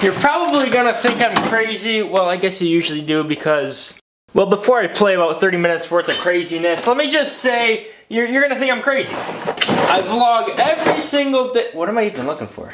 You're probably gonna think I'm crazy. Well, I guess you usually do because, well, before I play about 30 minutes worth of craziness, let me just say, you're, you're gonna think I'm crazy. I vlog every single day. What am I even looking for?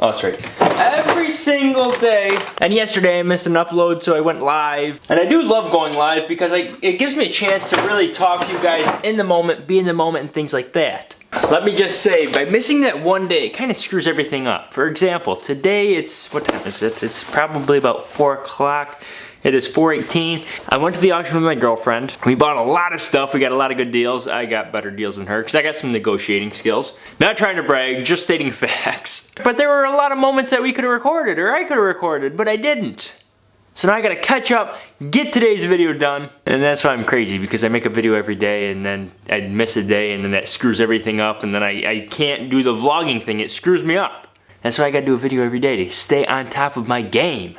Oh, that's right. Every single day. And yesterday I missed an upload, so I went live. And I do love going live because I, it gives me a chance to really talk to you guys in the moment, be in the moment, and things like that. Let me just say, by missing that one day, it kind of screws everything up. For example, today it's, what time is it? It's probably about 4 o'clock. It is 418. I went to the auction with my girlfriend. We bought a lot of stuff. We got a lot of good deals. I got better deals than her because I got some negotiating skills. Not trying to brag, just stating facts. But there were a lot of moments that we could have recorded or I could have recorded, but I didn't. So now I gotta catch up, get today's video done. And that's why I'm crazy because I make a video every day and then I miss a day and then that screws everything up and then I, I can't do the vlogging thing. It screws me up. That's why I gotta do a video every day to stay on top of my game.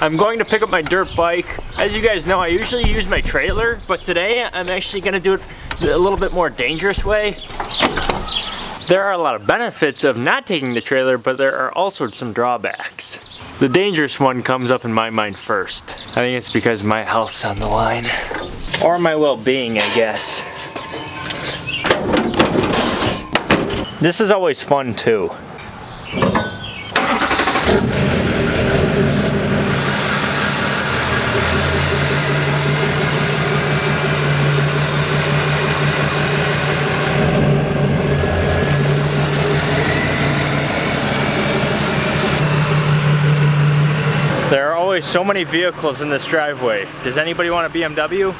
I'm going to pick up my dirt bike. As you guys know, I usually use my trailer, but today I'm actually gonna do it a little bit more dangerous way. There are a lot of benefits of not taking the trailer, but there are also some drawbacks. The dangerous one comes up in my mind first. I think it's because my health's on the line. Or my well-being, I guess. This is always fun too. There are always so many vehicles in this driveway. Does anybody want a BMW?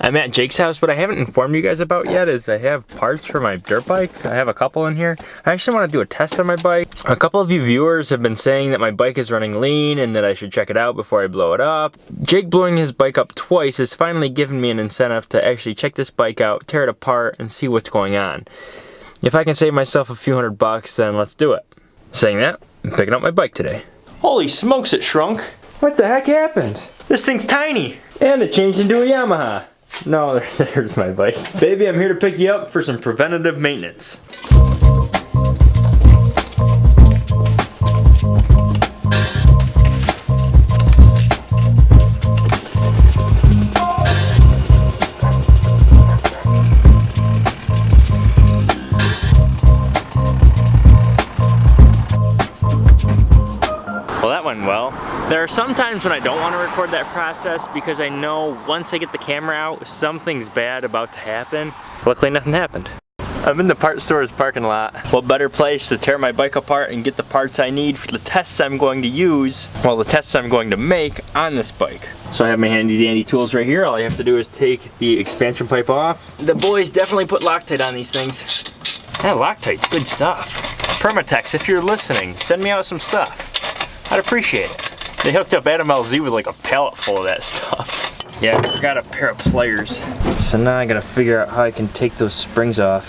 I'm at Jake's house, what I haven't informed you guys about yet is I have parts for my dirt bike. I have a couple in here. I actually want to do a test on my bike. A couple of you viewers have been saying that my bike is running lean and that I should check it out before I blow it up. Jake blowing his bike up twice has finally given me an incentive to actually check this bike out, tear it apart, and see what's going on. If I can save myself a few hundred bucks, then let's do it. Saying that, I'm picking up my bike today. Holy smokes, it shrunk. What the heck happened? This thing's tiny. And it changed into a Yamaha. No, there's my bike. Baby, I'm here to pick you up for some preventative maintenance. That went well. There are some times when I don't want to record that process because I know once I get the camera out, something's bad about to happen. Luckily, nothing happened. I'm in the part store's parking lot. What better place to tear my bike apart and get the parts I need for the tests I'm going to use, well the tests I'm going to make on this bike. So I have my handy dandy tools right here. All I have to do is take the expansion pipe off. The boys definitely put Loctite on these things. That Loctite's good stuff. Permatex, if you're listening, send me out some stuff. I'd appreciate it. They hooked up Adam LZ with like a pallet full of that stuff. Yeah, I forgot a pair of pliers. So now I gotta figure out how I can take those springs off.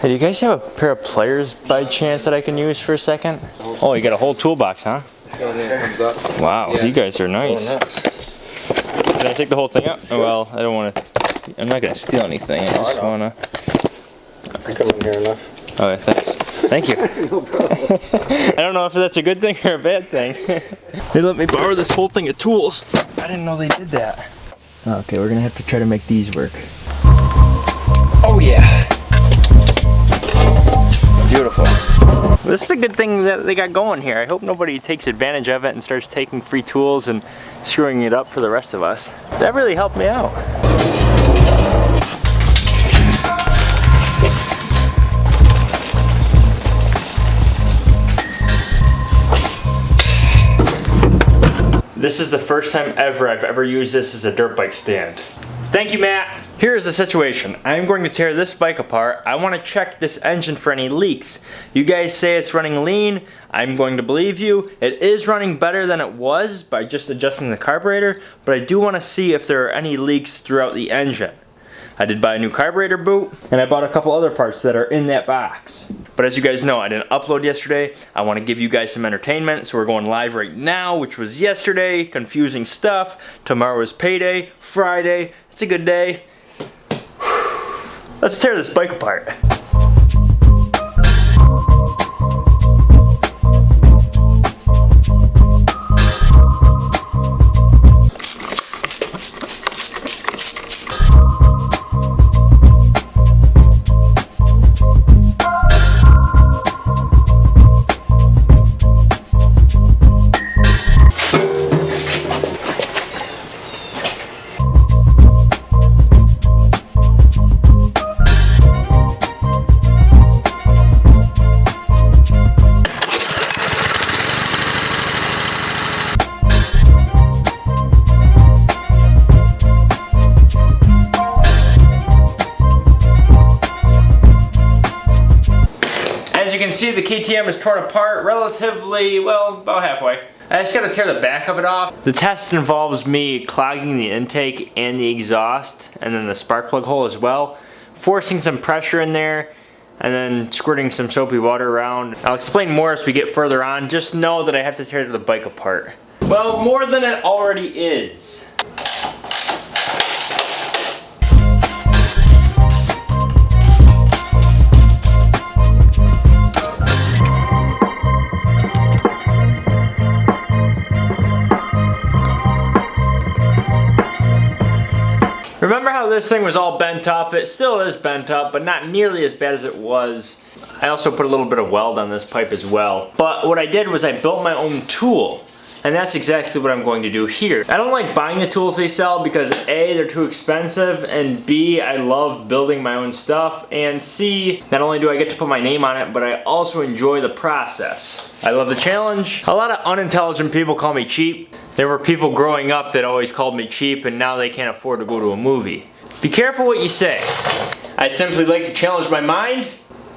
Hey, do you guys have a pair of pliers by chance that I can use for a second? Oh, you got a whole toolbox, huh? So then it comes up. Wow, Yeah. you guys are nice. Can I take the whole thing out? Oh, well, I don't want to. I'm not gonna steal anything. I just wanna. I come in here enough. Oh, thanks. Thank you. I don't know if that's a good thing or a bad thing. they let me borrow this whole thing of tools. I didn't know they did that. Okay, we're gonna have to try to make these work. Oh yeah. Beautiful. This is a good thing that they got going here. I hope nobody takes advantage of it and starts taking free tools and screwing it up for the rest of us. That really helped me out. This is the first time ever I've ever used this as a dirt bike stand. Thank you, Matt. Here's the situation. I'm going to tear this bike apart. I want to check this engine for any leaks. You guys say it's running lean. I'm going to believe you. It is running better than it was by just adjusting the carburetor, but I do want to see if there are any leaks throughout the engine. I did buy a new carburetor boot, and I bought a couple other parts that are in that box. But as you guys know, I didn't upload yesterday. I want to give you guys some entertainment, so we're going live right now, which was yesterday. Confusing stuff. Tomorrow is payday. Friday. It's a good day. Let's tear this bike apart. See, the KTM is torn apart relatively, well, about halfway. I just gotta tear the back of it off. The test involves me clogging the intake and the exhaust, and then the spark plug hole as well, forcing some pressure in there, and then squirting some soapy water around. I'll explain more as we get further on. Just know that I have to tear the bike apart. Well, more than it already is. This thing was all bent up? It still is bent up, but not nearly as bad as it was. I also put a little bit of weld on this pipe as well. But what I did was I built my own tool. And that's exactly what I'm going to do here. I don't like buying the tools they sell because A, they're too expensive, and B, I love building my own stuff, and C, not only do I get to put my name on it, but I also enjoy the process. I love the challenge. A lot of unintelligent people call me cheap. There were people growing up that always called me cheap, and now they can't afford to go to a movie. Be careful what you say. I simply like to challenge my mind,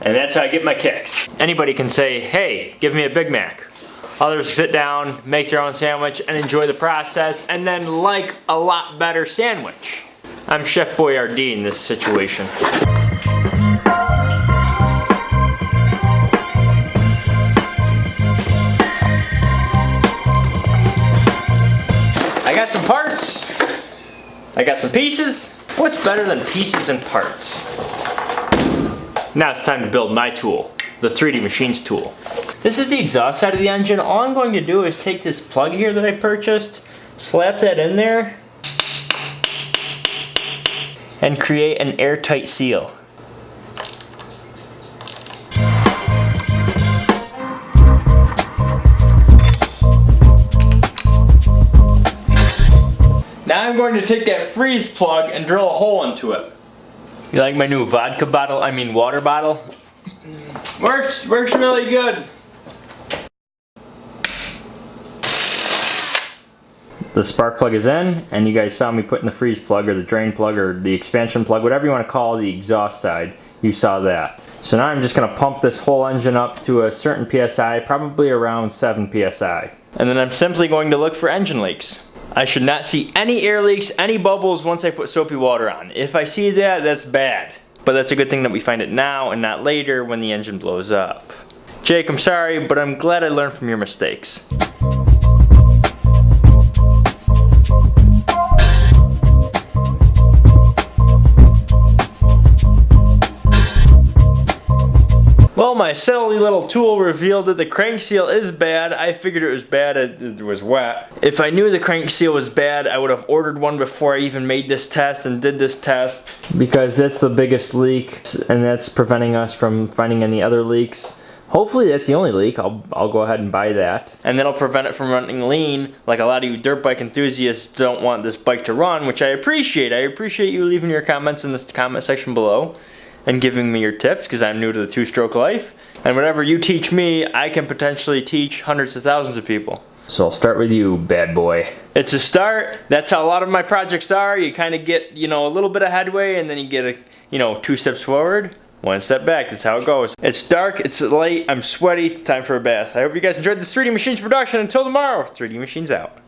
and that's how I get my kicks. Anybody can say, hey, give me a Big Mac. Others sit down, make their own sandwich, and enjoy the process, and then like a lot better sandwich. I'm Chef Boyardee in this situation. I got some pieces. What's better than pieces and parts? Now it's time to build my tool, the 3D Machines tool. This is the exhaust side of the engine. All I'm going to do is take this plug here that I purchased, slap that in there, and create an airtight seal. Going to take that freeze plug and drill a hole into it. You like my new vodka bottle, I mean water bottle? Works, works really good. The spark plug is in, and you guys saw me putting the freeze plug or the drain plug or the expansion plug, whatever you want to call the exhaust side, you saw that. So now I'm just going to pump this whole engine up to a certain PSI, probably around 7 PSI. And then I'm simply going to look for engine leaks. I should not see any air leaks, any bubbles once I put soapy water on. If I see that, that's bad. But that's a good thing that we find it now and not later when the engine blows up. Jake, I'm sorry, but I'm glad I learned from your mistakes. My silly little tool revealed that the crank seal is bad. I figured it was bad, it, was wet. If I knew the crank seal was bad, I would have ordered one before I even made this test and did this test. Because that's the biggest leak, and that's preventing us from finding any other leaks. Hopefully that's the only leak. I'll, I'll go ahead and buy that. And that'll prevent it from running lean, like a lot of you dirt bike enthusiasts don't want this bike to run, which I appreciate. I appreciate you leaving your comments in this comment section below and giving me your tips because I'm new to the two-stroke life. And whatever you teach me, I can potentially teach hundreds of thousands of people. So I'll start with you, bad boy. It's a start. That's how a lot of my projects are. You kind of get, you know, a little bit of headway and then you get a, you know, two steps forward, one step back. That's how it goes. It's dark, it's late, I'm sweaty, time for a bath. I hope you guys enjoyed this 3D Machines production. Until tomorrow, 3D Machines out.